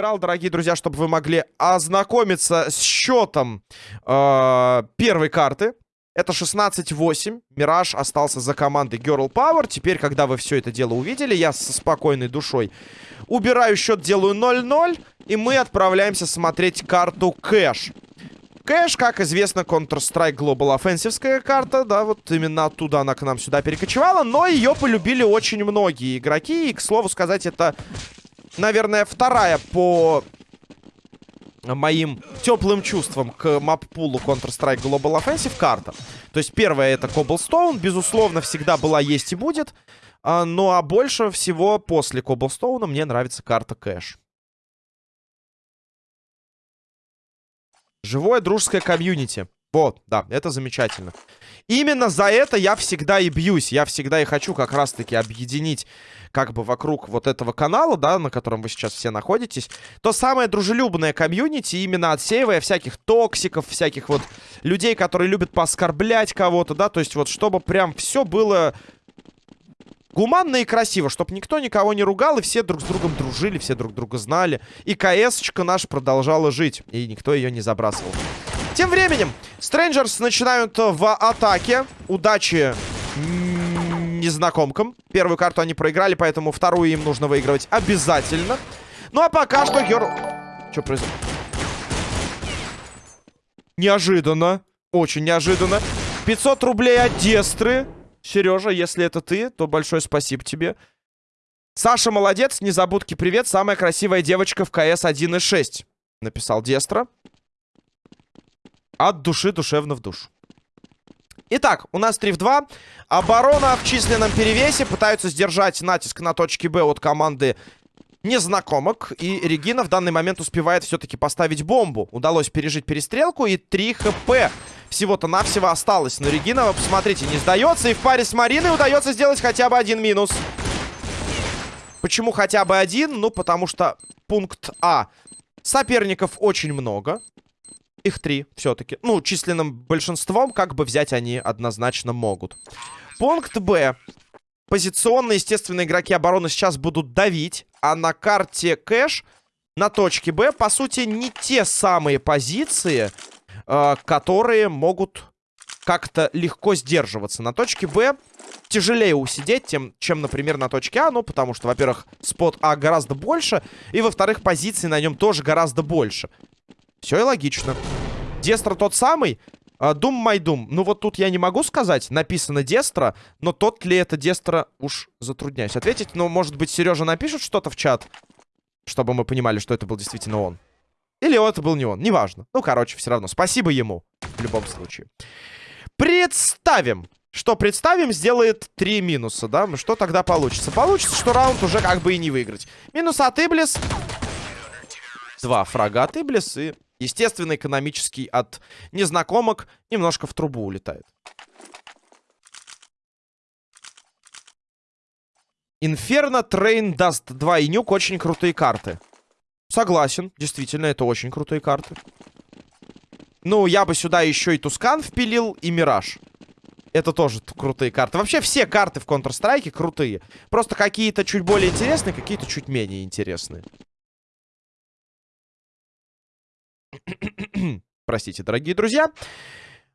убирал, дорогие друзья, чтобы вы могли ознакомиться с счетом э, первой карты. Это 16-8. Мираж остался за командой Girl Power. Теперь, когда вы все это дело увидели, я со спокойной душой убираю счет, делаю 0-0. И мы отправляемся смотреть карту Кэш. Кэш, как известно, Counter-Strike Global Offensive карта, да, вот именно оттуда она к нам сюда перекочевала, но ее полюбили очень многие игроки, и, к слову сказать, это наверное, вторая по моим теплым чувствам к маппулу Counter-Strike Global Offensive карта. То есть первая это Cobblestone, безусловно, всегда была, есть и будет. А, ну а больше всего после Cobblestone мне нравится карта Кэш. Живое дружеское комьюнити. Вот, да, это замечательно. Именно за это я всегда и бьюсь. Я всегда и хочу как раз-таки объединить как бы вокруг вот этого канала, да, на котором вы сейчас все находитесь, то самое дружелюбное комьюнити, именно отсеивая всяких токсиков, всяких вот людей, которые любят пооскорблять кого-то, да, то есть вот чтобы прям все было гуманно и красиво, чтобы никто никого не ругал, и все друг с другом дружили, все друг друга знали. И КС-очка наша продолжала жить, и никто ее не забрасывал. Тем временем, Стрэнджерс начинают в атаке. Удачи незнакомкам. Первую карту они проиграли, поэтому вторую им нужно выигрывать обязательно. Ну а пока что Герл... Что происходит? Неожиданно. Очень неожиданно. 500 рублей от Дестры. Сережа, если это ты, то большое спасибо тебе. Саша молодец, незабудки привет. Самая красивая девочка в КС 1.6. Написал Дестра. От души душевно в душу. Итак, у нас 3 в 2. Оборона в численном перевесе. Пытаются сдержать натиск на точке Б от команды незнакомок. И Регина в данный момент успевает все-таки поставить бомбу. Удалось пережить перестрелку. И 3 хп всего-то навсего осталось. Но Регина, посмотрите, не сдается. И в паре с Мариной удается сделать хотя бы один минус. Почему хотя бы один? Ну, потому что пункт А. Соперников очень много. Их три все-таки. Ну, численным большинством как бы взять они однозначно могут. Пункт Б. Позиционно, естественно, игроки обороны сейчас будут давить. А на карте кэш на точке Б, по сути, не те самые позиции, э, которые могут как-то легко сдерживаться. На точке Б тяжелее усидеть, тем, чем, например, на точке А. Ну, потому что, во-первых, спот А гораздо больше. И, во-вторых, позиций на нем тоже гораздо больше. Все и логично. Дестра тот самый. Дум Майдум. Ну вот тут я не могу сказать. Написано Дестра. Но тот ли это Дестра, уж затрудняюсь ответить. Но, может быть, Сережа напишет что-то в чат. Чтобы мы понимали, что это был действительно он. Или это был не он. Неважно. Ну, короче, все равно. Спасибо ему. В любом случае. Представим. Что представим, сделает три минуса, да? Что тогда получится? Получится, что раунд уже как бы и не выиграть. Минус от Иблис. Два фрага от Иблис и Естественно, экономический от незнакомок немножко в трубу улетает. Inferno, Train, Dust 2 и Nuke очень крутые карты. Согласен, действительно, это очень крутые карты. Ну, я бы сюда еще и Tuscan впилил, и Мираж. Это тоже крутые карты. Вообще все карты в Counter-Strike крутые. Просто какие-то чуть более интересные, какие-то чуть менее интересные. Простите, дорогие друзья.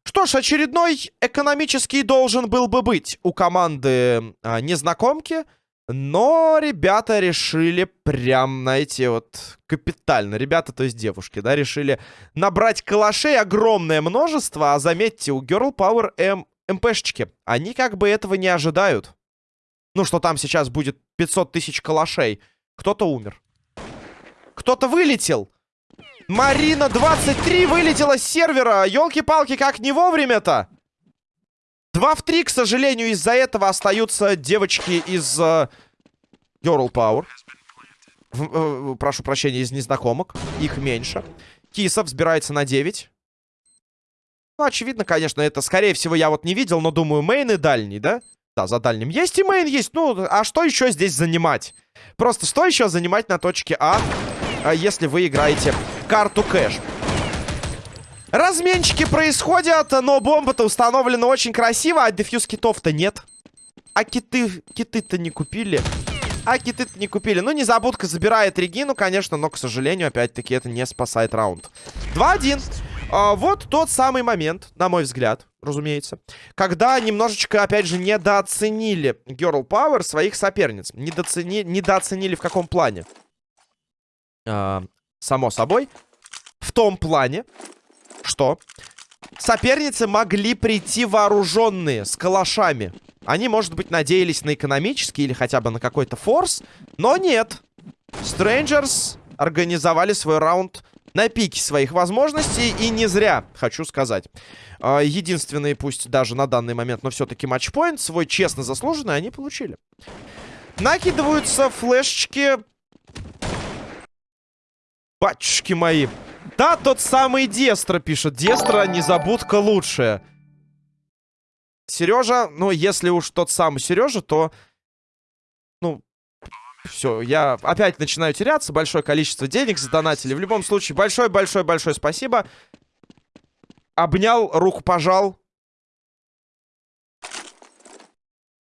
Что ж, очередной экономический должен был бы быть у команды а, незнакомки. Но ребята решили прям, знаете, вот капитально. Ребята, то есть девушки, да, решили набрать калашей огромное множество. А заметьте, у Girl Power M МПшечки, они как бы этого не ожидают. Ну, что там сейчас будет 500 тысяч калашей. Кто-то умер. Кто-то вылетел. Марина 23 вылетела с сервера. Елки-палки, как не вовремя-то. 2 в 3, к сожалению, из-за этого остаются девочки из uh, Girl Power. В, uh, прошу прощения, из незнакомок. Их меньше. Киса взбирается на 9. Ну, очевидно, конечно, это, скорее всего, я вот не видел, но думаю, мейн и дальний, да? Да, за дальним. Есть и мейн, есть. Ну, а что еще здесь занимать? Просто что еще занимать на точке А, а если вы играете карту кэш. Разменчики происходят, но бомба-то установлена очень красиво, а дефьюз китов-то нет. А киты, киты-то не купили. А киты-то не купили. Ну, незабудка забирает Регину, конечно, но, к сожалению, опять-таки, это не спасает раунд. 2-1. А, вот тот самый момент, на мой взгляд, разумеется, когда немножечко, опять же, недооценили Girl Power своих соперниц. Недооцени... Недооценили в каком плане? А, само собой, в том плане, что соперницы могли прийти вооруженные, с калашами. Они, может быть, надеялись на экономический или хотя бы на какой-то форс, но нет. Strangers организовали свой раунд на пике своих возможностей, и не зря, хочу сказать. А, единственный, пусть даже на данный момент, но все-таки матчпоинт, свой честно заслуженный, они получили. Накидываются флешечки. Батюшки мои. Да, тот самый Дестра пишет. Дестра, незабудка лучшая. Сережа, ну, если уж тот самый Сережа, то... Ну, все, я опять начинаю теряться. Большое количество денег задонатили. В любом случае, большое-большое-большое спасибо. Обнял, руку пожал.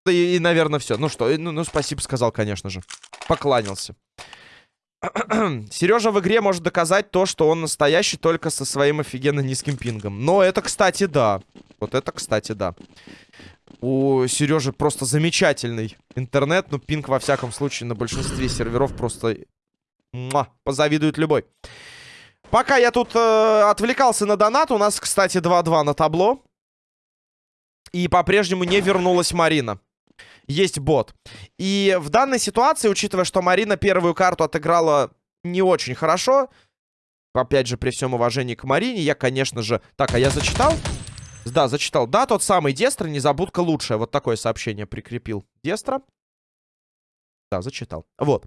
И, и наверное, все. Ну что, ну, ну, спасибо сказал, конечно же. Покланялся. Сережа в игре может доказать то, что он настоящий только со своим офигенно низким пингом. Но это, кстати, да. Вот это, кстати, да. У Сережи просто замечательный интернет. Ну, пинг, во всяком случае, на большинстве серверов просто... Муа, позавидует любой. Пока я тут э, отвлекался на донат, у нас, кстати, 2-2 на табло. И по-прежнему не вернулась Марина есть бот. И в данной ситуации, учитывая, что Марина первую карту отыграла не очень хорошо, опять же, при всем уважении к Марине, я, конечно же... Так, а я зачитал? Да, зачитал. Да, тот самый Дестра, незабудка лучшая. Вот такое сообщение прикрепил. Дестра. Да, зачитал. Вот.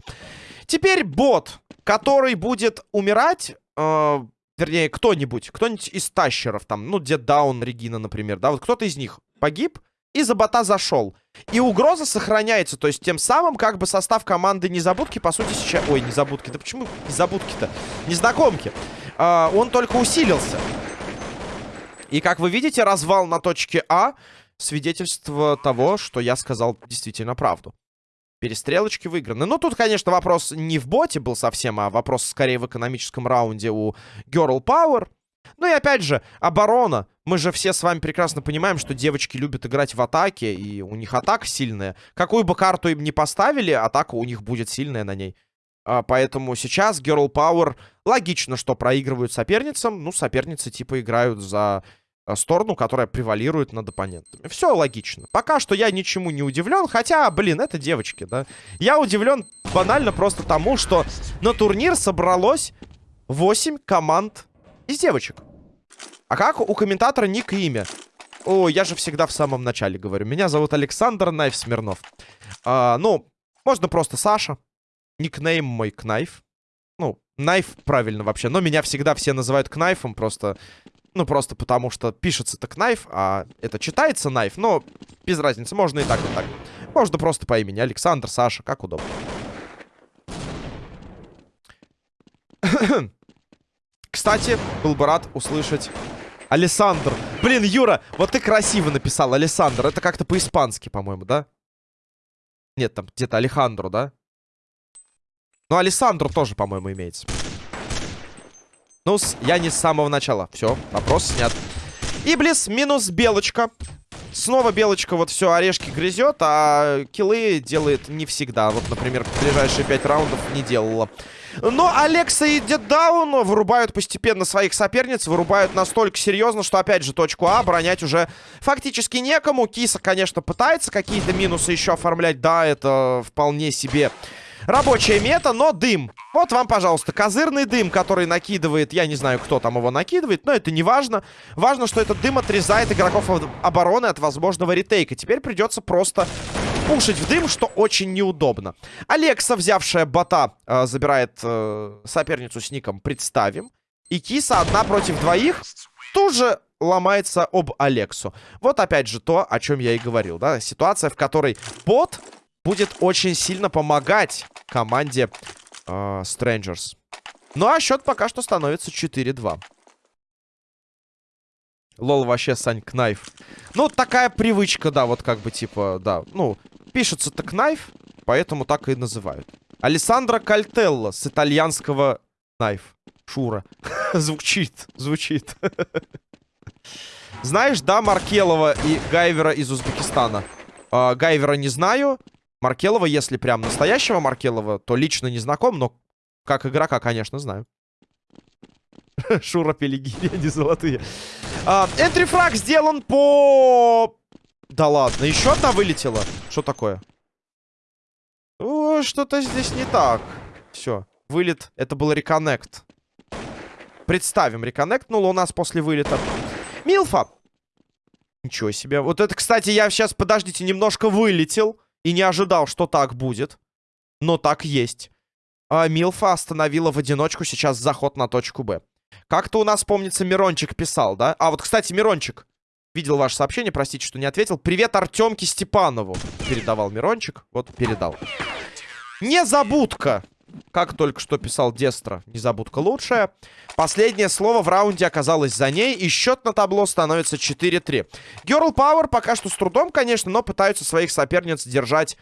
Теперь бот, который будет умирать... Э, вернее, кто-нибудь. Кто-нибудь из тащеров там. Ну, Дед Даун, Регина, например. Да, вот кто-то из них погиб и за бота зашел. И угроза сохраняется, то есть тем самым как бы состав команды Незабудки, по сути, сейчас... Ой, Незабудки, да почему Незабудки-то? Незнакомки. А, он только усилился. И как вы видите, развал на точке А свидетельство того, что я сказал действительно правду. Перестрелочки выиграны. Ну, тут, конечно, вопрос не в боте был совсем, а вопрос скорее в экономическом раунде у Girl Power. Ну и опять же, оборона. Мы же все с вами прекрасно понимаем, что девочки любят играть в атаке, и у них атака сильная. Какую бы карту им не поставили, атака у них будет сильная на ней. А, поэтому сейчас Girl Power логично, что проигрывают соперницам. Ну, соперницы типа играют за а, сторону, которая превалирует над оппонентами. Все логично. Пока что я ничему не удивлен, хотя, блин, это девочки, да. Я удивлен банально просто тому, что на турнир собралось 8 команд из девочек. А как у комментатора ник и имя? О, я же всегда в самом начале говорю. Меня зовут Александр Knife Смирнов. А, ну, можно просто Саша. Никнейм мой Кнайф. Ну, Knife правильно вообще. Но меня всегда все называют Кнайфом. Просто, ну, просто потому что пишется-то Кнайф, а это читается Knife. Но без разницы. Можно и так, и так. Можно просто по имени. Александр, Саша, как удобно. Кстати, был бы рад услышать Александр. Блин, Юра, вот ты красиво написал, Александр. Это как-то по-испански, по-моему, да? Нет, там где-то Алехандро, да? Ну, Александр тоже, по-моему, имеется. Ну, я не с самого начала. Все, вопрос снят. Иблис минус Белочка. Снова Белочка вот все орешки грызет, а киллы делает не всегда. Вот, например, ближайшие пять раундов не делала. Но Алекса и Деддаун вырубают постепенно своих соперниц. Вырубают настолько серьезно, что, опять же, точку А оборонять уже фактически некому. Киса, конечно, пытается какие-то минусы еще оформлять. Да, это вполне себе рабочая мета, но дым. Вот вам, пожалуйста, козырный дым, который накидывает, я не знаю, кто там его накидывает, но это не важно. Важно, что этот дым отрезает игроков обороны от возможного ретейка. Теперь придется просто пушить в дым, что очень неудобно. Алекса, взявшая бота, э, забирает э, соперницу с ником «Представим». И Киса одна против двоих тут же ломается об Алексу. Вот опять же то, о чем я и говорил, да. Ситуация, в которой бот будет очень сильно помогать команде э, Strangers. Ну а счет пока что становится 4-2. Лол вообще, Сань, кнайф. Ну, такая привычка, да, вот как бы, типа, да. Ну, пишется-то кнайф, поэтому так и называют. Алессандро Кальтелло с итальянского кнайф. Шура. звучит, звучит. Знаешь, да, Маркелова и Гайвера из Узбекистана? Э, Гайвера не знаю. Маркелова, если прям настоящего Маркелова, то лично не знаком, но как игрока, конечно, знаю. Шура Пелигири, они золотые. Энтрифраг а, сделан по... Да ладно, еще одна вылетела. Что такое? Что-то здесь не так. Все, вылет. Это был реконнект. Представим, реконнектнул у нас после вылета. Милфа. Ничего себе. Вот это, кстати, я сейчас, подождите, немножко вылетел. И не ожидал, что так будет. Но так есть. А, Милфа остановила в одиночку сейчас заход на точку Б. Как-то у нас, помнится, Мирончик писал, да? А, вот, кстати, Мирончик. Видел ваше сообщение, простите, что не ответил. Привет Артемке Степанову. Передавал Мирончик. Вот, передал. Незабудка. Как только что писал Дестро. Незабудка лучшая. Последнее слово в раунде оказалось за ней. И счет на табло становится 4-3. Girl Power пока что с трудом, конечно, но пытаются своих соперниц держать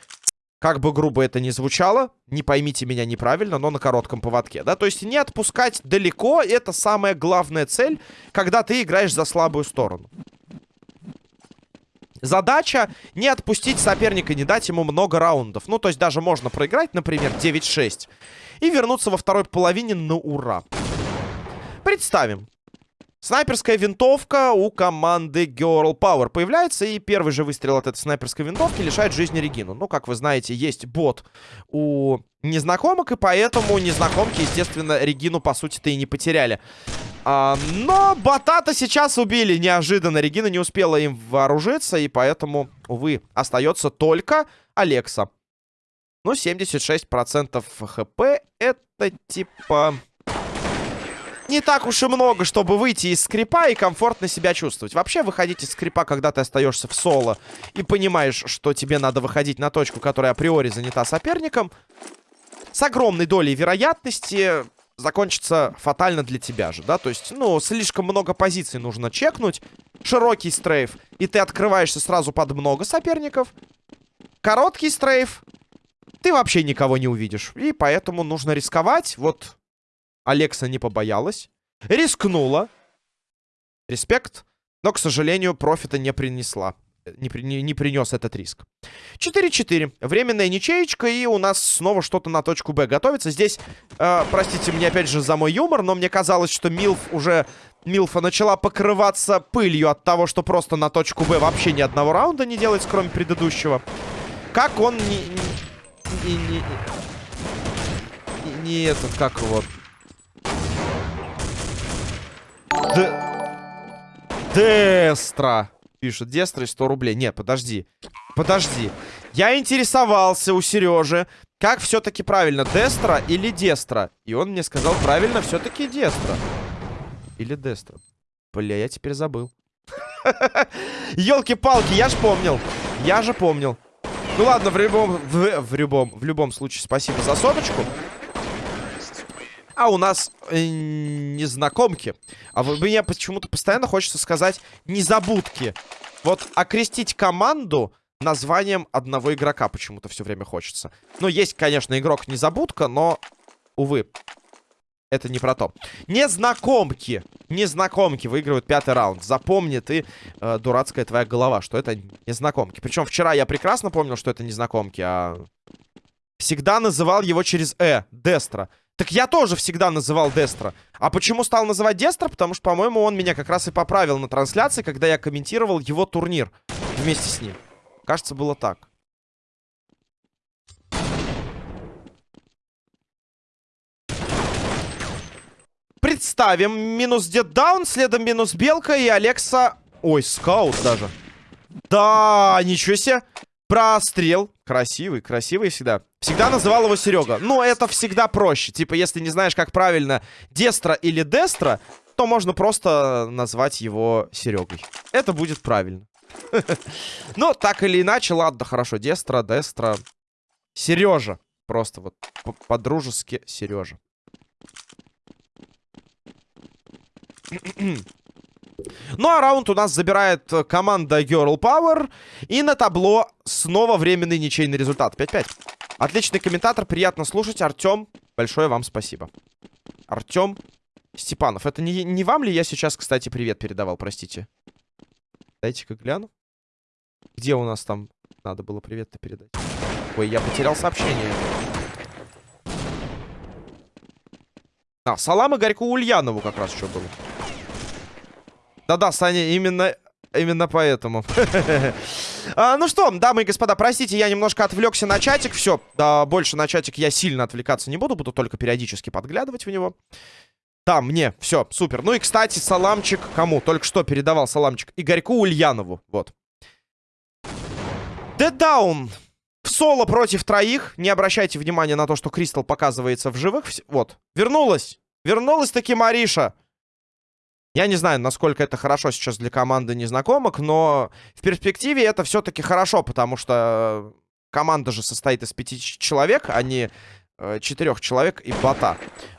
как бы грубо это ни звучало, не поймите меня неправильно, но на коротком поводке, да, то есть не отпускать далеко, это самая главная цель, когда ты играешь за слабую сторону. Задача не отпустить соперника, не дать ему много раундов. Ну, то есть даже можно проиграть, например, 9-6. И вернуться во второй половине на ура. Представим, Снайперская винтовка у команды Girl Power появляется, и первый же выстрел от этой снайперской винтовки лишает жизни Регину. Ну, как вы знаете, есть бот у незнакомок, и поэтому незнакомки, естественно, Регину, по сути-то, и не потеряли. А, но бота-то сейчас убили неожиданно. Регина не успела им вооружиться, и поэтому, увы, остается только Алекса. Ну, 76% хп это типа не так уж и много, чтобы выйти из скрипа и комфортно себя чувствовать. Вообще, выходить из скрипа, когда ты остаешься в соло и понимаешь, что тебе надо выходить на точку, которая априори занята соперником, с огромной долей вероятности закончится фатально для тебя же, да? То есть, ну, слишком много позиций нужно чекнуть, широкий стрейф, и ты открываешься сразу под много соперников. Короткий стрейф, ты вообще никого не увидишь. И поэтому нужно рисковать. Вот Алекса не побоялась. Рискнула. Респект. Но, к сожалению, профита не принесла. Не, не, не принес этот риск. 4-4. Временная ничеечка. И у нас снова что-то на точку Б готовится. Здесь, э, простите мне опять же за мой юмор, но мне казалось, что Милф уже... Милфа начала покрываться пылью от того, что просто на точку Б вообще ни одного раунда не делает, кроме предыдущего. Как он не... Не, не, не, не этот, как его... Дестра. Пишет, Дестра 100 рублей. Не, подожди. Подожди. Я интересовался у Сережи, как все-таки правильно, Дестра или Дестра? И он мне сказал, правильно, все-таки Дестра. Или Дестра. Бля, я теперь забыл. Елки-палки, я ж помнил. Я же помнил. Ну ладно, в любом, в, в любом, в любом случае, спасибо за соточку. А у нас э, незнакомки. А вы, мне почему-то постоянно хочется сказать незабудки. Вот окрестить команду названием одного игрока почему-то все время хочется. Ну, есть, конечно, игрок незабудка, но, увы, это не про то. Незнакомки. Незнакомки выигрывают пятый раунд. Запомни ты, э, дурацкая твоя голова, что это незнакомки. Причем вчера я прекрасно помнил, что это незнакомки, а... Всегда называл его через «э», Дестра. Так я тоже всегда называл Дестра. А почему стал называть Дестра? Потому что, по-моему, он меня как раз и поправил на трансляции, когда я комментировал его турнир вместе с ним. Кажется, было так. Представим. Минус Деддаун, следом минус Белка и Алекса... Ой, скаут даже. Да, ничего себе. Прострел. Красивый, красивый всегда. Всегда называл его Серега. Но это всегда проще. Типа, если не знаешь, как правильно Дестра или Дестра, то можно просто назвать его Серегой. Это будет правильно. Ну, так или иначе, ладно, хорошо. Дестра, Дестра. Сережа. Просто вот по-дружески Сережа. Ну а раунд у нас забирает команда Girl Power. И на табло снова временный ничейный результат. 5-5. Отличный комментатор, приятно слушать. Артем, большое вам спасибо. Артем Степанов. Это не, не вам ли я сейчас, кстати, привет передавал, простите? Дайте-ка гляну. Где у нас там надо было привет-то передать? Ой, я потерял сообщение. А, салам Игорьку Ульянову как раз что было. Да-да, Саня, именно, именно поэтому. а, ну что, дамы и господа, простите, я немножко отвлекся на чатик. Все, да, больше на чатик я сильно отвлекаться не буду. Буду только периодически подглядывать в него. Да, мне, все, супер. Ну и, кстати, саламчик кому? Только что передавал саламчик Игорьку Ульянову, вот. Даун в соло против троих. Не обращайте внимания на то, что Кристал показывается в живых. Вот, вернулась. Вернулась таки Мариша. Я не знаю, насколько это хорошо сейчас для команды незнакомок, но в перспективе это все-таки хорошо, потому что команда же состоит из пяти человек, а не э, четырех человек и бота.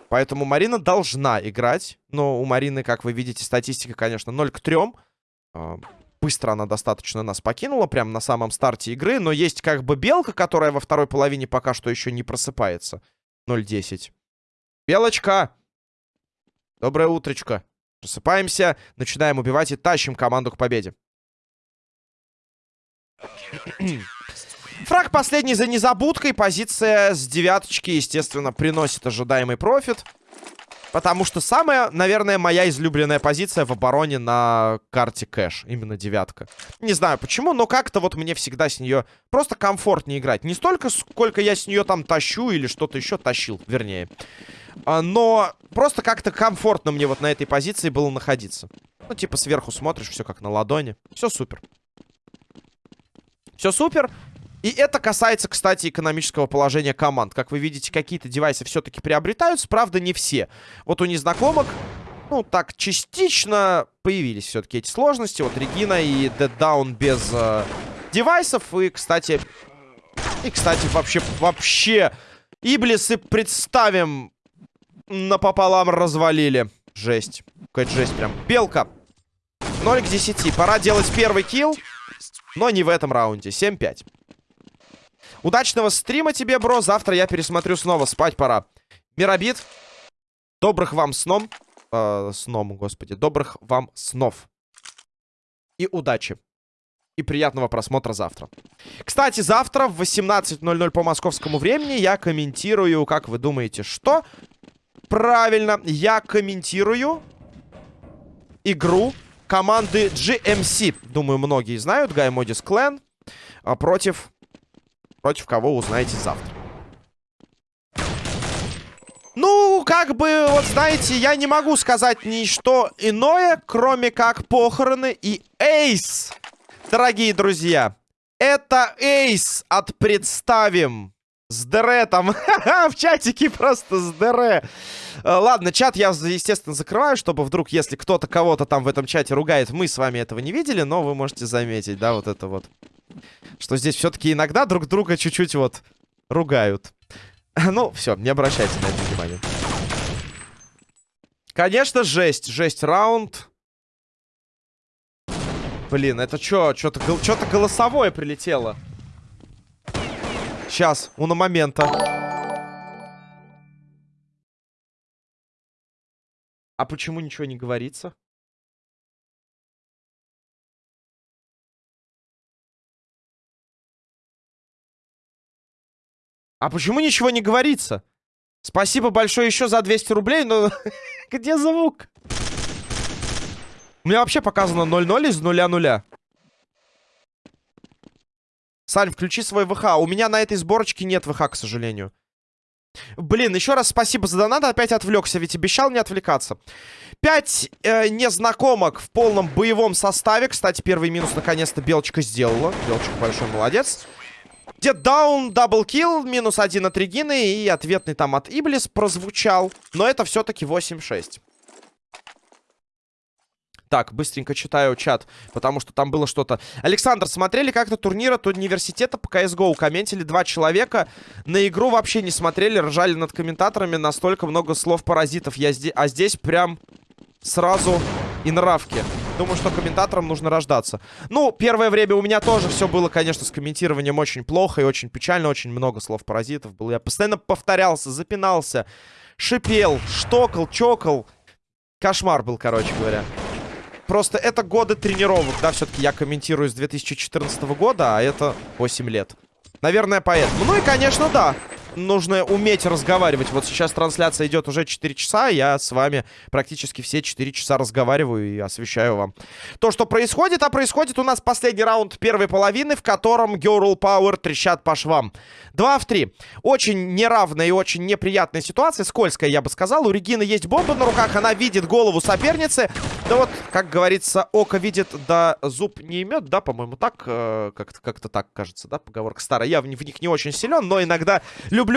Поэтому Марина должна играть. Но у Марины, как вы видите, статистика, конечно, 0 к 3. Э, быстро она достаточно нас покинула, прямо на самом старте игры. Но есть как бы белка, которая во второй половине пока что еще не просыпается. 0-10. Белочка! Доброе утречко. Просыпаемся, начинаем убивать и тащим команду к победе. Фраг последний за незабудкой. Позиция с девяточки, естественно, приносит ожидаемый профит. Потому что самая, наверное, моя излюбленная позиция в обороне на карте кэш. Именно девятка. Не знаю почему, но как-то вот мне всегда с нее просто комфортнее играть. Не столько, сколько я с нее там тащу или что-то еще тащил, вернее. А, но просто как-то комфортно мне вот на этой позиции было находиться. Ну, типа сверху смотришь, все как на ладони. Все супер. Все супер. И это касается, кстати, экономического положения команд. Как вы видите, какие-то девайсы все-таки приобретаются, правда, не все. Вот у незнакомок, ну, так, частично появились все-таки эти сложности. Вот Регина и Down без э, девайсов. И, кстати, и, кстати, вообще, вообще, Иблисы представим напополам развалили. Жесть. Какая жесть прям. Белка. 0 к 10. Пора делать первый килл. Но не в этом раунде. 7-5. Удачного стрима тебе, бро. Завтра я пересмотрю снова. Спать пора. Миробит. Добрых вам сном. Э, сном, господи. Добрых вам снов. И удачи. И приятного просмотра завтра. Кстати, завтра в 18.00 по московскому времени я комментирую, как вы думаете, что? Правильно, я комментирую игру команды GMC. Думаю, многие знают. Гаймодис Клен а, против... Против кого узнаете завтра. Ну, как бы, вот знаете, я не могу сказать ничто иное, кроме как похороны и эйс. Дорогие друзья, это эйс от «Представим». С ДР там. в чатике просто с ДР. Э, ладно, чат я, естественно, закрываю, чтобы вдруг, если кто-то кого-то там в этом чате ругает, мы с вами этого не видели, но вы можете заметить, да, вот это вот. Что здесь все-таки иногда друг друга чуть-чуть вот ругают. ну, все, не обращайте на это внимания. Конечно, жесть. Жесть раунд. Блин, это что? Что-то что голосовое прилетело. Сейчас, у на момента. А почему ничего не говорится? А почему ничего не говорится? Спасибо большое еще за 200 рублей, но где звук? У меня вообще показано 0-0 из 0-0. Сань, включи свой ВХ. У меня на этой сборочке нет ВХ, к сожалению. Блин, еще раз спасибо за донат. Опять отвлекся, ведь обещал не отвлекаться. Пять э, незнакомок в полном боевом составе. Кстати, первый минус наконец-то Белочка сделала. Белочка большой молодец. Дед даун, double kill, минус один от Регины и ответный там от Иблис прозвучал. Но это все-таки 8-6. Так, быстренько читаю чат, потому что там было что-то. Александр, смотрели как-то турнир от университета по CSGO? Комментили два человека. На игру вообще не смотрели, ржали над комментаторами. Настолько много слов паразитов. Я а здесь прям сразу и нравки. Думаю, что комментаторам нужно рождаться. Ну, первое время у меня тоже все было, конечно, с комментированием очень плохо и очень печально. Очень много слов паразитов было. Я постоянно повторялся, запинался, шипел, штокал, чокал. Кошмар был, короче говоря. Просто это годы тренировок, да, все-таки я комментирую с 2014 года, а это 8 лет. Наверное, поэтому. Ну и, конечно, да нужно уметь разговаривать. Вот сейчас трансляция идет уже 4 часа, я с вами практически все 4 часа разговариваю и освещаю вам то, что происходит. А происходит у нас последний раунд первой половины, в котором Girl Power трещат по швам. 2 в 3. Очень неравная и очень неприятная ситуация, скользкая, я бы сказал. У Регины есть бомба на руках, она видит голову соперницы. Да вот, как говорится, око видит, да зуб не имет, да, по-моему, так, э, как-то как так кажется, да, поговорка старая. Я в, в них не очень силен, но иногда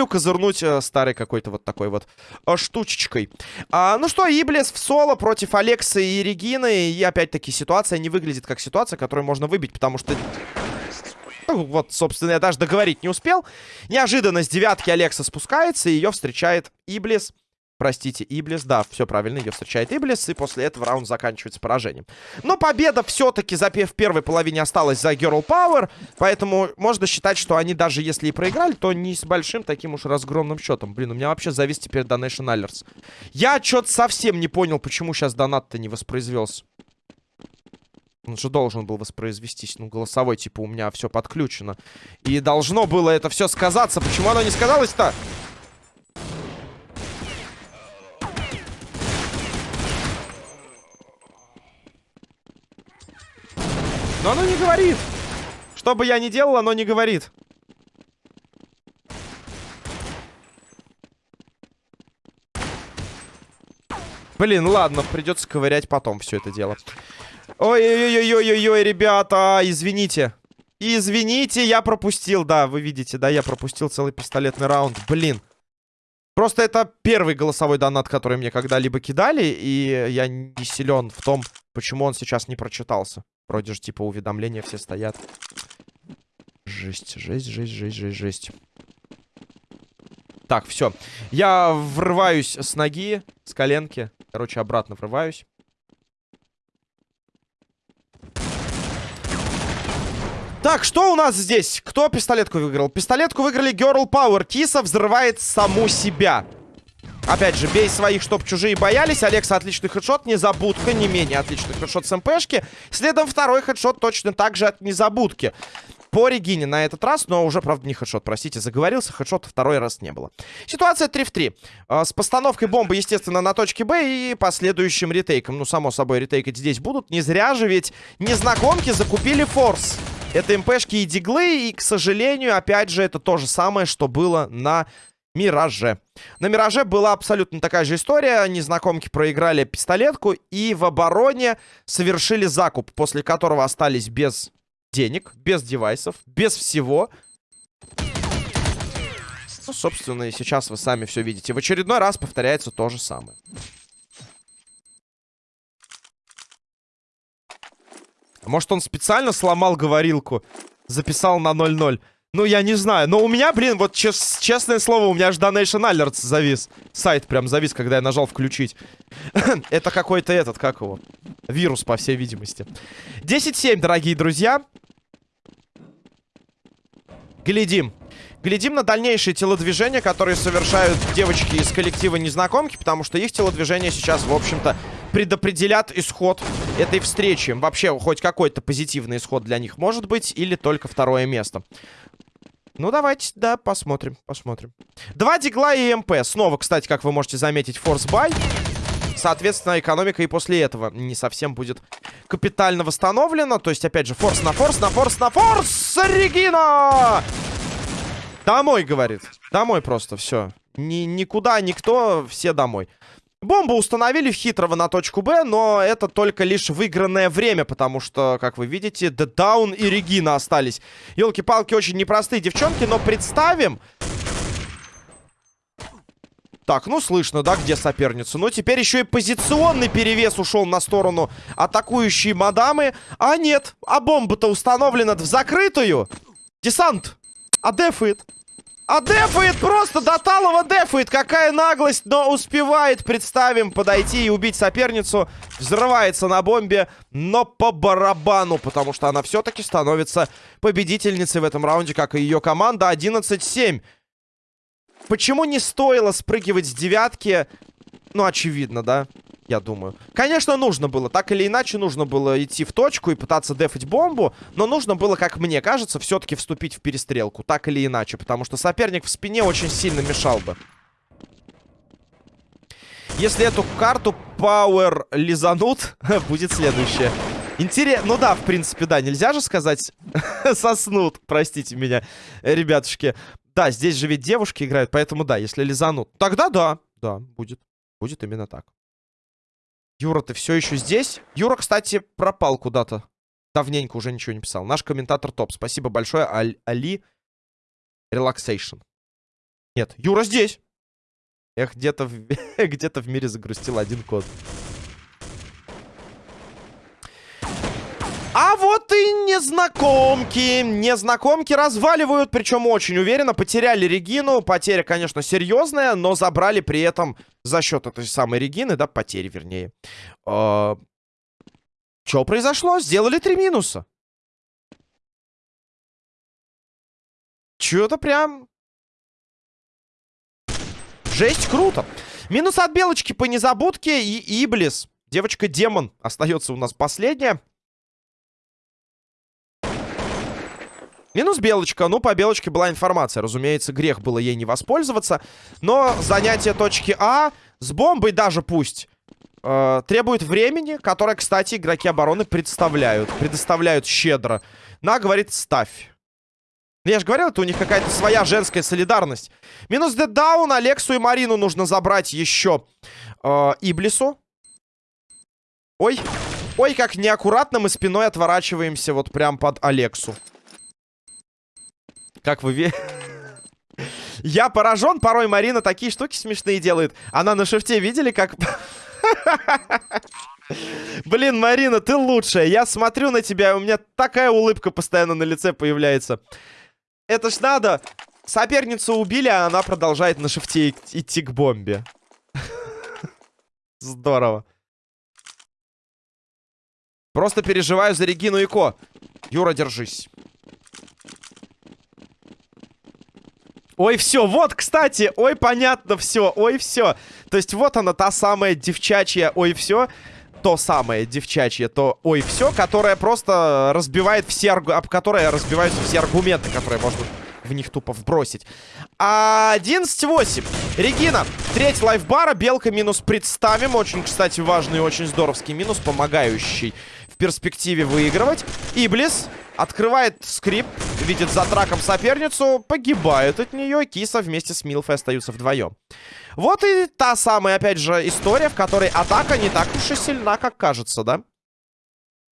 козырнуть э, старой какой-то вот такой вот э, штучечкой. А, ну что, Иблис в соло против Алекса и Регины. И опять-таки ситуация не выглядит как ситуация, которую можно выбить, потому что... Ну, вот, собственно, я даже договорить не успел. Неожиданно с девятки Алекса спускается, и ее встречает Иблис. Простите, Иблис, да, все правильно, ее встречает Иблис, и после этого раунд заканчивается поражением. Но победа все-таки за в первой половине осталась за Girl Power, поэтому можно считать, что они даже если и проиграли, то не с большим таким уж разгромным счетом. Блин, у меня вообще завис теперь Donation Alerts. Я что-то совсем не понял, почему сейчас донат-то не воспроизвелся. Он же должен был воспроизвестись. Ну, голосовой, типа, у меня все подключено. И должно было это все сказаться. Почему оно не сказалось-то? Но оно не говорит. Что бы я ни делал, оно не говорит. Блин, ладно, придется ковырять потом все это дело. Ой-ой-ой-ой-ой, ребята, извините. Извините, я пропустил, да, вы видите, да, я пропустил целый пистолетный раунд. Блин. Просто это первый голосовой донат, который мне когда-либо кидали, и я не силен в том, почему он сейчас не прочитался. Вроде же, типа, уведомления все стоят. Жесть, жесть, жесть, жесть, жесть, жесть. Так, все. Я врываюсь с ноги, с коленки. Короче, обратно врываюсь. Так, что у нас здесь? Кто пистолетку выиграл? Пистолетку выиграли Girl Power. Киса взрывает саму себя. Опять же, бей своих, чтоб чужие боялись. Алекса отличный хедшот. Незабудка не менее отличный хедшот с МПшки. Следом второй хедшот точно так же от Незабудки. По Регине на этот раз, но уже, правда, не хедшот, простите, заговорился. Хедшота второй раз не было. Ситуация 3 в 3. А, с постановкой бомбы, естественно, на точке Б и последующим ретейком. Ну, само собой, ретейкать здесь будут. Не зря же ведь незнакомки закупили форс. Это МПшки и диглы, и, к сожалению, опять же, это то же самое, что было на Мираже. На Мираже была абсолютно такая же история. Незнакомки проиграли пистолетку и в обороне совершили закуп, после которого остались без денег, без девайсов, без всего. Ну, собственно, и сейчас вы сами все видите. В очередной раз повторяется то же самое. Может, он специально сломал говорилку, записал на 0-0. Ну, я не знаю. Но у меня, блин, вот чес честное слово, у меня аж Donation Alerts завис. Сайт прям завис, когда я нажал включить. Это какой-то этот, как его? Вирус, по всей видимости. 10-7, дорогие друзья. Глядим. Глядим на дальнейшие телодвижения, которые совершают девочки из коллектива Незнакомки, потому что их телодвижения сейчас, в общем-то, предопределят исход этой встречи. Вообще, хоть какой-то позитивный исход для них может быть, или только второе место. Ну, давайте, да, посмотрим, посмотрим. Два дигла и МП. Снова, кстати, как вы можете заметить, force buy. Соответственно, экономика и после этого не совсем будет капитально восстановлена. То есть, опять же, force на force, на force, на force! Регина! Домой, говорит. Домой просто, все. Ни, никуда, никто, все домой. Бомбу установили в хитрого на точку Б, но это только лишь выигранное время, потому что, как вы видите, Даун и Регина остались. Елки-палки, очень непростые девчонки, но представим... Так, ну слышно, да, где соперница. Но теперь еще и позиционный перевес ушел на сторону атакующей мадамы. А нет, а бомба-то установлена в закрытую. Десант, а дефит. А дефает просто, Доталова дефает. Какая наглость, но успевает, представим, подойти и убить соперницу. Взрывается на бомбе, но по барабану, потому что она все-таки становится победительницей в этом раунде, как и ее команда. 11-7. Почему не стоило спрыгивать с девятки? Ну, очевидно, да? Я думаю. Конечно, нужно было. Так или иначе, нужно было идти в точку и пытаться дефать бомбу. Но нужно было, как мне кажется, все-таки вступить в перестрелку. Так или иначе. Потому что соперник в спине очень сильно мешал бы. Если эту карту Power лизанут, будет следующее. Интересно. Ну да, в принципе, да. Нельзя же сказать соснут. Простите меня, ребятушки. Да, здесь же ведь девушки играют, поэтому да, если лизанут. Тогда да, да, будет. Будет именно так. Юра, ты все еще здесь? Юра, кстати, пропал куда-то. Давненько уже ничего не писал. Наш комментатор топ. Спасибо большое, Аль Али. Релаксейшн. Нет, Юра здесь. Эх, где-то в... где в мире загрустил один код. А вот и незнакомки. Незнакомки разваливают, причем очень уверенно. Потеряли Регину. Потеря, конечно, серьезная, но забрали при этом за счет этой самой Регины, да, потери, вернее. Э Что произошло? Сделали три минуса. Чё-то прям... Жесть, круто. Минус от Белочки по незабудке и Иблис. Девочка-демон остается у нас последняя. Минус Белочка. Ну, по Белочке была информация. Разумеется, грех было ей не воспользоваться. Но занятие точки А с бомбой даже пусть э, требует времени, которое, кстати, игроки обороны представляют. Предоставляют щедро. На, говорит, ставь. Ну, я же говорил, это у них какая-то своя женская солидарность. Минус деддаун. Алексу и Марину нужно забрать еще э, Иблису. Ой. Ой, как неаккуратно мы спиной отворачиваемся вот прям под Алексу. Как вы... Я поражен, порой Марина такие штуки смешные делает. Она на шифте видели, как... Блин, Марина, ты лучшая. Я смотрю на тебя, у меня такая улыбка постоянно на лице появляется. Это ж надо. Соперницу убили, а она продолжает на шифте идти к бомбе. Здорово. Просто переживаю за Регину и Ко. Юра, держись. Ой, все, вот, кстати, ой, понятно, все, ой, все. То есть вот она, та самая девчачья, ой, все. То самое девчачье, то ой, все, которая просто разбивает все, об которое разбиваются все аргументы, которые можно в них тупо вбросить. 11-8. Регина. Треть лайфбара. Белка минус представим. Очень, кстати, важный очень здоровский минус, помогающий в перспективе выигрывать. Иблис Открывает скрипт, видит за траком соперницу, погибает от нее. Киса вместе с Милфой остаются вдвоем. Вот и та самая, опять же, история, в которой атака не так уж и сильна, как кажется, да?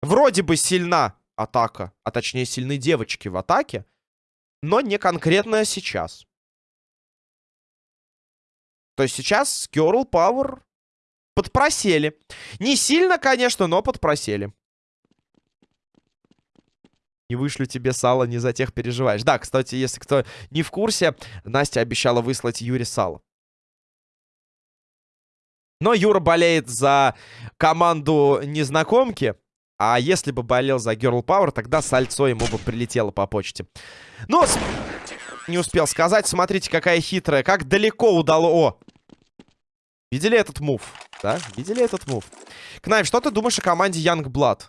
Вроде бы сильна атака, а точнее сильны девочки в атаке, но не конкретно сейчас. То есть сейчас Girl Power подпросели. Не сильно, конечно, но подпросели. Не вышлю тебе сало, не за тех переживаешь. Да, кстати, если кто не в курсе, Настя обещала выслать Юре сало. Но Юра болеет за команду незнакомки. А если бы болел за Girl Power, тогда сальцо ему бы прилетело по почте. Но не успел сказать. Смотрите, какая хитрая. Как далеко удало... О! Видели этот мув? Да? Видели этот мув? Кнайф, что ты думаешь о команде Young Blood?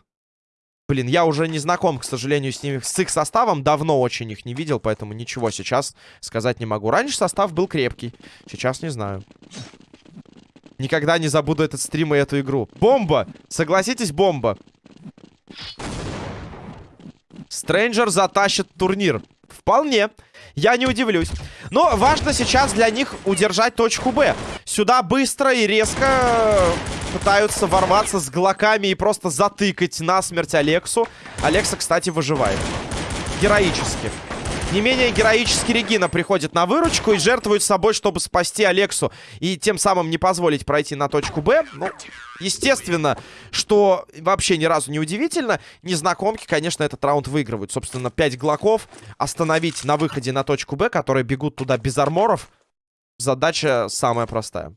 Блин, я уже не знаком, к сожалению, с ними, с их составом. Давно очень их не видел, поэтому ничего сейчас сказать не могу. Раньше состав был крепкий. Сейчас не знаю. Никогда не забуду этот стрим и эту игру. Бомба! Согласитесь, бомба. Стрэнджер затащит турнир. Вполне. Я не удивлюсь. Но важно сейчас для них удержать точку Б. Сюда быстро и резко пытаются ворваться с глоками и просто затыкать насмерть Алексу. Алекса, кстати, выживает. Героически. Не менее героически Регина приходит на выручку и жертвует собой, чтобы спасти Алексу. И тем самым не позволить пройти на точку Б. Ну, естественно, что вообще ни разу не удивительно. Незнакомки, конечно, этот раунд выигрывают. Собственно, 5 глоков остановить на выходе на точку Б, которые бегут туда без арморов. Задача самая простая.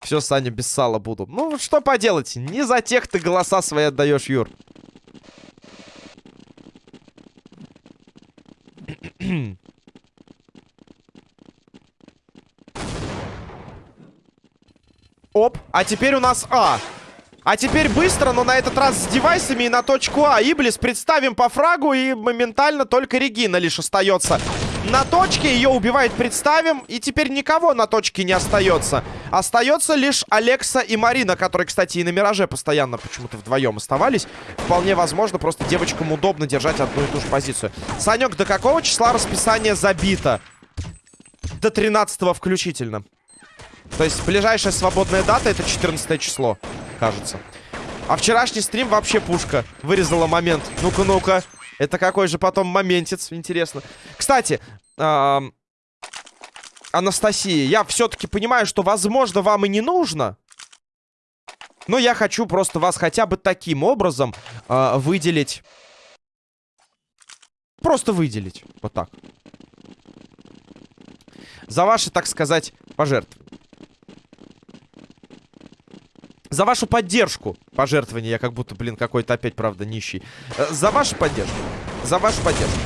Все, Саня, без сала буду. Ну, что поделать, не за тех ты голоса свои отдаешь, Юр. Оп, а теперь у нас А. А теперь быстро, но на этот раз с девайсами и на точку А. Иблис представим по фрагу, и моментально только Регина лишь остается. На точке ее убивает представим, и теперь никого на точке не остается. Остается лишь Алекса и Марина, которые, кстати, и на Мираже постоянно почему-то вдвоем оставались. Вполне возможно, просто девочкам удобно держать одну и ту же позицию. Санек, до какого числа расписание забито? До 13 включительно. То есть ближайшая свободная дата это 14 число кажется. А вчерашний стрим вообще пушка. Вырезала момент. Ну-ка, ну-ка. Это какой же потом моментец, интересно. Кстати, э Анастасия, я все-таки понимаю, что, возможно, вам и не нужно. Но я хочу просто вас хотя бы таким образом э выделить. Просто выделить. Вот так. За ваши, так сказать, пожертвования. За вашу поддержку. Пожертвование. Я как будто, блин, какой-то опять, правда, нищий. Э, за вашу поддержку. За вашу поддержку.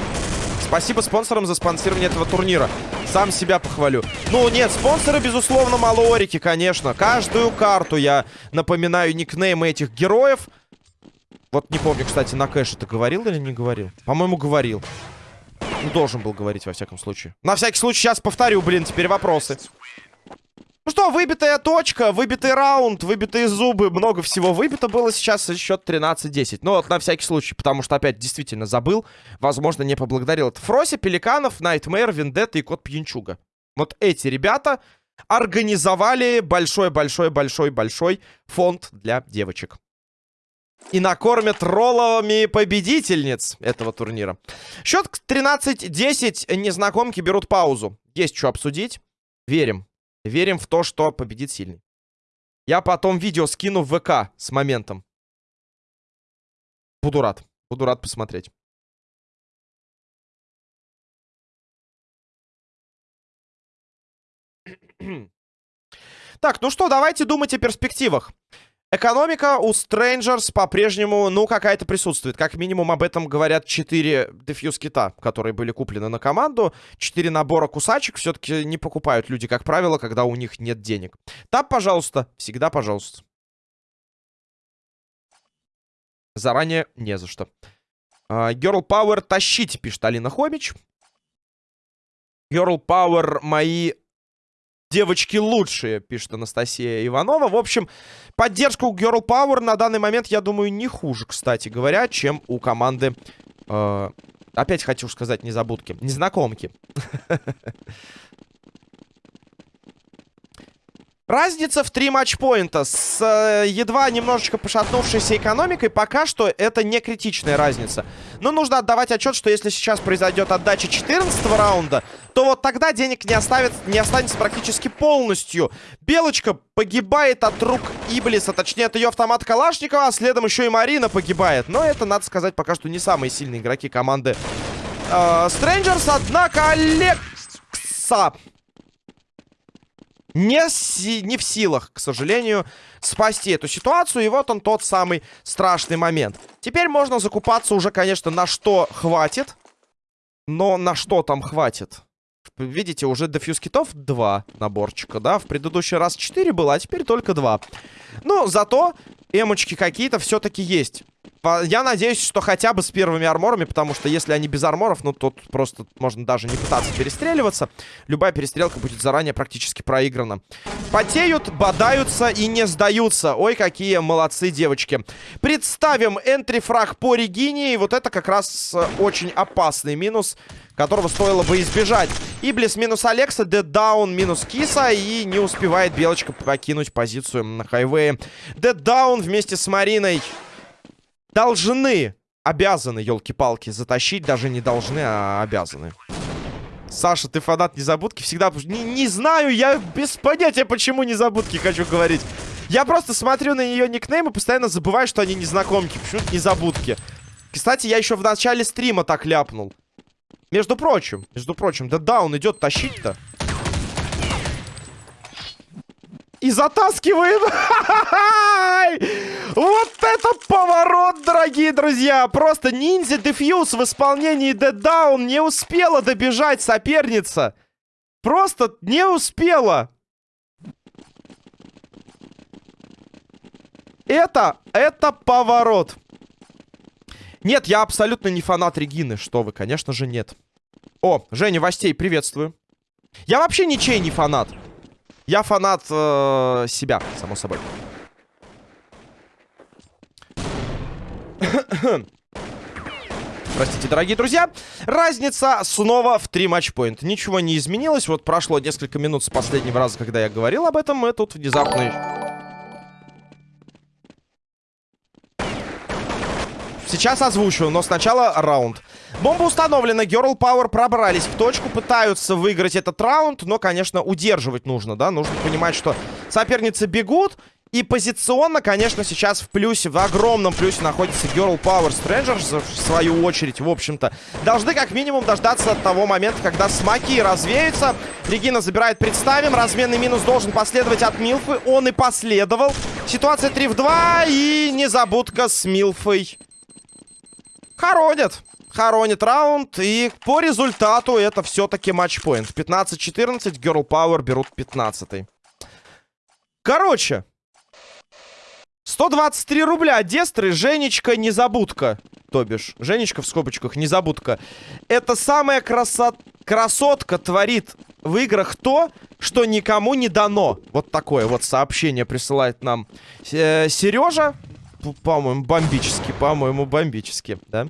Спасибо спонсорам за спонсирование этого турнира. Сам себя похвалю. Ну, нет, спонсоры, безусловно, малорики, конечно. Каждую карту я напоминаю никнеймы этих героев. Вот не помню, кстати, на кэш это говорил или не говорил? По-моему, говорил. Ну, должен был говорить, во всяком случае. На всякий случай, сейчас повторю, блин, теперь вопросы. Ну что, выбитая точка, выбитый раунд, выбитые зубы, много всего выбито было сейчас, счет 13-10. Ну вот на всякий случай, потому что опять действительно забыл, возможно, не поблагодарил. Это Фроси, Пеликанов, Найтмэр, Вендетта и Кот Пьянчуга. Вот эти ребята организовали большой-большой-большой-большой фонд для девочек. И накормят ролловыми победительниц этого турнира. Счет 13-10, незнакомки берут паузу. Есть что обсудить. Верим. Верим в то, что победит сильный. Я потом видео скину в ВК с моментом. Буду рад. Буду рад посмотреть. Так, ну что, давайте думать о перспективах. Экономика у Strangers по-прежнему, ну, какая-то присутствует. Как минимум об этом говорят 4 дефьюз кита, которые были куплены на команду. 4 набора кусачек все-таки не покупают люди, как правило, когда у них нет денег. Тап, пожалуйста. Всегда пожалуйста. Заранее не за что. Uh, Girl Power тащите, пишет Алина Хомич. Girl Power мои девочки лучшие, пишет Анастасия Иванова. В общем, поддержка у Girl Power на данный момент, я думаю, не хуже, кстати говоря, чем у команды... Э, опять хочу сказать незабудки. Незнакомки. Разница в три матчпоинта с э, едва немножечко пошатнувшейся экономикой. Пока что это не критичная разница. Но нужно отдавать отчет, что если сейчас произойдет отдача 14 раунда, то вот тогда денег не, оставит, не останется практически полностью. Белочка погибает от рук Иблиса, точнее от ее автомата Калашникова, а следом еще и Марина погибает. Но это, надо сказать, пока что не самые сильные игроки команды э, Однако Алекса не, си не в силах, к сожалению, спасти эту ситуацию. И вот он тот самый страшный момент. Теперь можно закупаться уже, конечно, на что хватит. Но на что там хватит? Видите, уже дефьюз китов 2 наборчика, да? В предыдущий раз 4 было, а теперь только 2. Но зато эмочки какие-то все-таки есть. Я надеюсь, что хотя бы с первыми арморами, потому что если они без арморов, ну, тут просто можно даже не пытаться перестреливаться. Любая перестрелка будет заранее практически проиграна. Потеют, бодаются и не сдаются. Ой, какие молодцы девочки. Представим энтрифраг по Регине, и вот это как раз э, очень опасный минус, которого стоило бы избежать. Иблис минус Алекса, Даун минус Киса, и не успевает Белочка покинуть позицию на хайвее. Даун вместе с Мариной должны, обязаны, елки-палки, затащить. Даже не должны, а обязаны. Саша, ты фанат незабудки? Всегда... Не, не знаю, я без понятия, почему незабудки хочу говорить. Я просто смотрю на ее никнейм и постоянно забываю, что они незнакомки. Почему-то незабудки. Кстати, я еще в начале стрима так ляпнул. Между прочим, между прочим, да да, он идет тащить-то. И затаскиваем. Вот это поворот, дорогие друзья. Просто ниндзя дефьюз в исполнении Dead Down не успела добежать соперница. Просто не успела. Это, это поворот. Нет, я абсолютно не фанат Регины. Что вы, конечно же, нет. О, Женя Востей, приветствую. Я вообще ничей не фанат. Я фанат э, себя, само собой. Простите, дорогие друзья. Разница снова в 3 матчпоинта. Ничего не изменилось. Вот прошло несколько минут с последнего раза, когда я говорил об этом. И тут внезапно... Сейчас озвучу, но сначала раунд. Бомба установлена, Girl Power пробрались в точку, пытаются выиграть этот раунд, но, конечно, удерживать нужно, да? Нужно понимать, что соперницы бегут, и позиционно, конечно, сейчас в плюсе, в огромном плюсе находится Girl Power Strangers, в свою очередь, в общем-то. Должны как минимум дождаться того момента, когда смоки развеются. Регина забирает представим, разменный минус должен последовать от Милфы, он и последовал. Ситуация 3 в 2, и незабудка с Милфой. Хоронят. Хоронит раунд. И по результату это все-таки матчпоинт. 15-14. Girl Power берут 15 -й. Короче. 123 рубля. Дестры, Женечка, незабудка. То бишь, Женечка в скобочках, незабудка. Это самая красот... красотка творит в играх то, что никому не дано. Вот такое вот сообщение присылает нам э, Сережа по-моему, бомбически. По-моему, бомбически, да?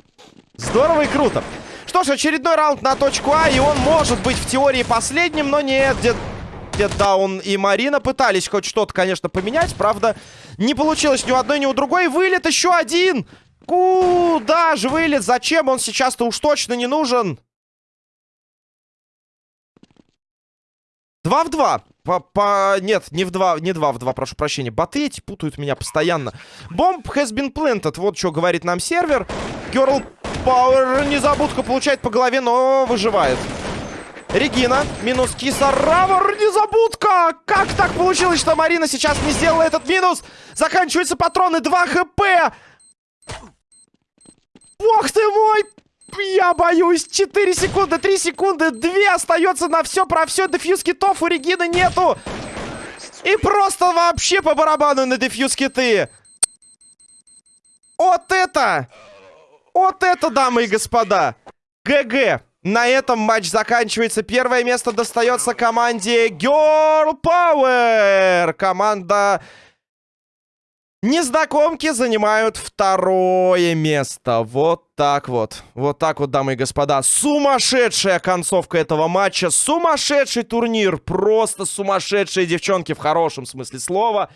Здорово и круто. Что ж, очередной раунд на точку А, и он может быть в теории последним, но нет, дед... Даун и Марина пытались хоть что-то, конечно, поменять. Правда, не получилось ни у одной, ни у другой. Вылет еще один! Куда же вылет? Зачем он сейчас-то уж точно не нужен? Два в два. По, по... Нет, не в два, не два в два, прошу прощения. Боты эти путают меня постоянно. Бомб has been planted. Вот что говорит нам сервер. Girl Power незабудка получает по голове, но выживает. Регина, минус Кисаравр, незабудка! Как так получилось, что Марина сейчас не сделала этот минус? Заканчиваются патроны, 2 хп! Бог ты мой! Я боюсь. 4 секунды, 3 секунды, 2 остается на все про все. Дефьюз китов у Регины нету. И просто вообще по барабану на дефьюз киты. Вот это! Вот это, дамы и господа! ГГ! На этом матч заканчивается. Первое место достается команде Girl Power. Команда Незнакомки занимают второе место. Вот так вот. Вот так вот, дамы и господа. Сумасшедшая концовка этого матча. Сумасшедший турнир. Просто сумасшедшие девчонки в хорошем смысле слова.